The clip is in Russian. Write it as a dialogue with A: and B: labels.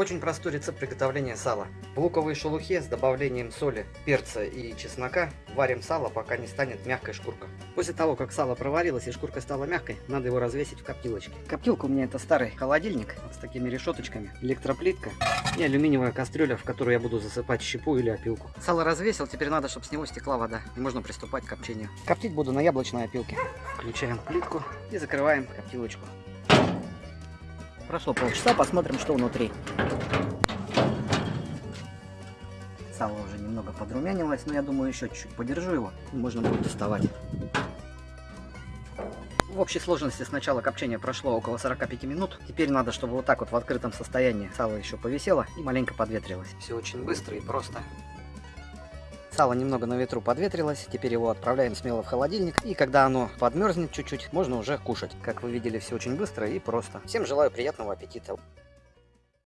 A: Очень простой рецепт приготовления сала. В луковой шелухе с добавлением соли, перца и чеснока варим сало, пока не станет мягкой шкурка. После того, как сало проварилось и шкурка стала мягкой, надо его развесить в коптилочке. Коптилка у меня это старый холодильник с такими решеточками, электроплитка и алюминиевая кастрюля, в которую я буду засыпать щепу или опилку. Сало развесил, теперь надо, чтобы с него стекла вода, и можно приступать к копчению. Коптить буду на яблочной опилке. Включаем плитку и закрываем коптилочку. Прошло полчаса, посмотрим, что внутри. Сало уже немного подрумянилось, но я думаю, еще чуть-чуть подержу его, и можно будет доставать. В общей сложности с начала копчения прошло около 45 минут. Теперь надо, чтобы вот так вот в открытом состоянии сало еще повисело и маленько подветрилось. Все очень быстро и просто. Сало немного на ветру подветрилось, теперь его отправляем смело в холодильник. И когда оно подмерзнет чуть-чуть, можно уже кушать. Как вы видели, все очень быстро и просто. Всем желаю приятного аппетита.